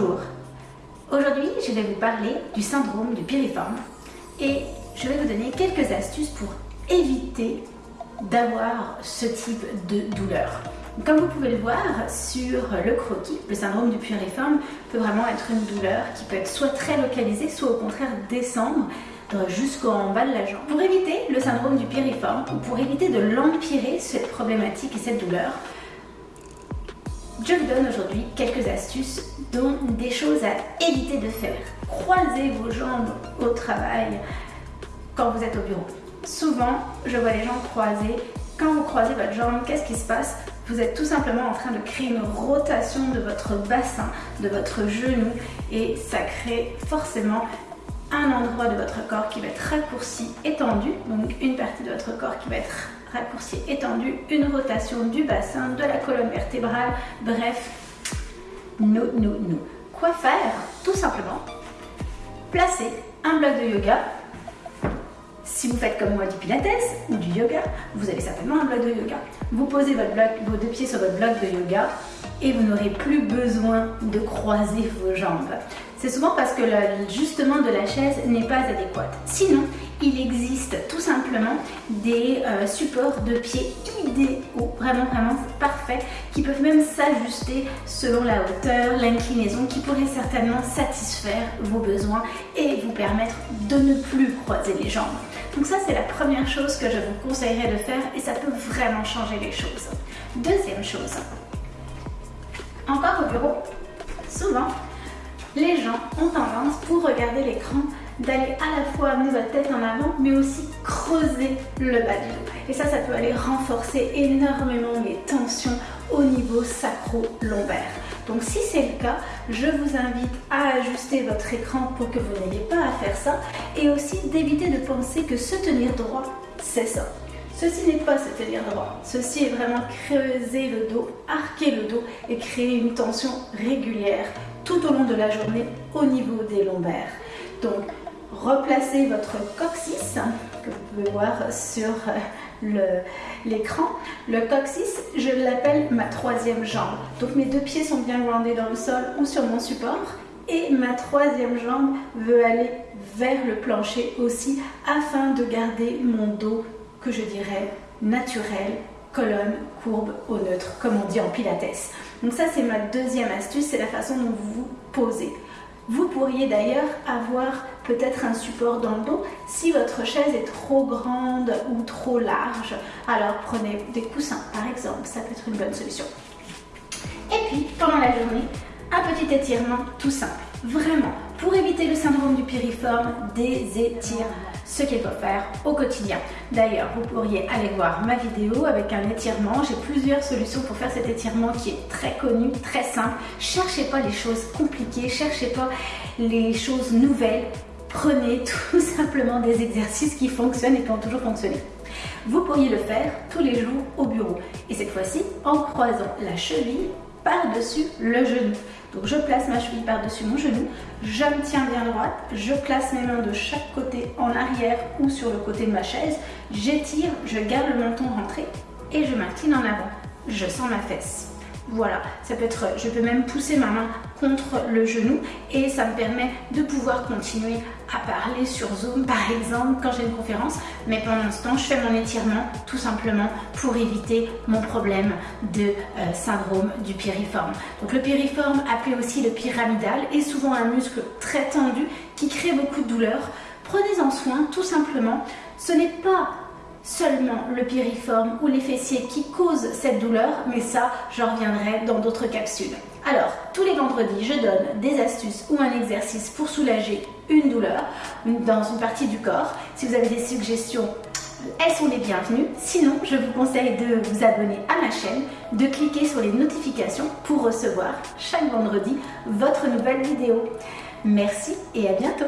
Bonjour Aujourd'hui, je vais vous parler du syndrome du piriforme et je vais vous donner quelques astuces pour éviter d'avoir ce type de douleur. Comme vous pouvez le voir sur le croquis, le syndrome du piriforme peut vraiment être une douleur qui peut être soit très localisée, soit au contraire descendre jusqu'en bas de la jambe. Pour éviter le syndrome du piriforme ou pour éviter de l'empirer, cette problématique et cette douleur, je vous donne aujourd'hui quelques astuces, dont des choses à éviter de faire. Croisez vos jambes au travail quand vous êtes au bureau. Souvent, je vois les gens croiser. Quand vous croisez votre jambe, qu'est-ce qui se passe? Vous êtes tout simplement en train de créer une rotation de votre bassin, de votre genou, et ça crée forcément un endroit de votre corps qui va être raccourci, étendu, donc une partie de votre corps qui va être raccourci, étendu, une rotation du bassin, de la colonne vertébrale, bref, nous, nous, nous. Quoi faire? Tout simplement, placer un bloc de yoga. Si vous faites comme moi du pilates ou du yoga, vous avez certainement un bloc de yoga. Vous posez vos deux pieds sur votre bloc de yoga et vous n'aurez plus besoin de croiser vos jambes. C'est souvent parce que l'ajustement de la chaise n'est pas adéquat. Sinon, il existe tout simplement des euh, supports de pieds idéaux, vraiment vraiment parfaits, qui peuvent même s'ajuster selon la hauteur, l'inclinaison, qui pourraient certainement satisfaire vos besoins et vous permettre de ne plus croiser les jambes. Donc ça c'est la première chose que je vous conseillerais de faire et ça peut vraiment changer les choses. Deuxième chose, encore au bureau, souvent les gens ont tendance pour regarder l'écran d'aller à la fois amener votre tête en avant, mais aussi creuser le bas du dos. Et ça, ça peut aller renforcer énormément les tensions au niveau sacro-lombaire. Donc si c'est le cas, je vous invite à ajuster votre écran pour que vous n'ayez pas à faire ça et aussi d'éviter de penser que se tenir droit, c'est ça. Ceci n'est pas se tenir droit, ceci est vraiment creuser le dos, arquer le dos et créer une tension régulière tout au long de la journée au niveau des lombaires. Donc replacez votre coccyx que vous pouvez voir sur euh, l'écran. Le, coccyx, je l'appelle ma troisième jambe. Donc mes deux pieds sont bien groundés dans le sol ou sur mon support et ma troisième jambe veut aller vers le plancher aussi afin de garder mon dos que je dirais naturel, colonne, courbe au neutre, comme on dit en pilates. Donc ça c'est ma deuxième astuce, c'est la façon dont vous vous posez. Vous pourriez d'ailleurs avoir peut-être un support dans le dos si votre chaise est trop grande ou trop large. Alors prenez des coussins par exemple, ça peut être une bonne solution. Et puis pendant la journée, un petit étirement tout simple. Vraiment, pour éviter le syndrome du piriforme, des étirements ce qu'il faut faire au quotidien. D'ailleurs, vous pourriez aller voir ma vidéo avec un étirement. J'ai plusieurs solutions pour faire cet étirement qui est très connu, très simple. Cherchez pas les choses compliquées, cherchez pas les choses nouvelles. Prenez tout simplement des exercices qui fonctionnent et qui ont toujours fonctionné. Vous pourriez le faire tous les jours au bureau et cette fois-ci en croisant la cheville par-dessus le genou. Donc je place ma cheville par-dessus mon genou, je me tiens bien droite, je place mes mains de chaque côté en arrière ou sur le côté de ma chaise, j'étire, je garde le menton rentré et je m'incline en avant. Je sens ma fesse. Voilà, ça peut être, je peux même pousser ma main contre le genou et ça me permet de pouvoir continuer à parler sur Zoom par exemple quand j'ai une conférence. Mais pendant ce temps, je fais mon étirement tout simplement pour éviter mon problème de euh, syndrome du piriforme. Donc le piriforme, appelé aussi le pyramidal, est souvent un muscle très tendu qui crée beaucoup de douleur. Prenez-en soin tout simplement. Ce n'est pas seulement le piriforme ou les fessiers qui causent cette douleur, mais ça, j'en reviendrai dans d'autres capsules. Alors, tous les vendredis, je donne des astuces ou un exercice pour soulager une douleur dans une partie du corps. Si vous avez des suggestions, elles sont les bienvenues. Sinon, je vous conseille de vous abonner à ma chaîne, de cliquer sur les notifications pour recevoir chaque vendredi votre nouvelle vidéo. Merci et à bientôt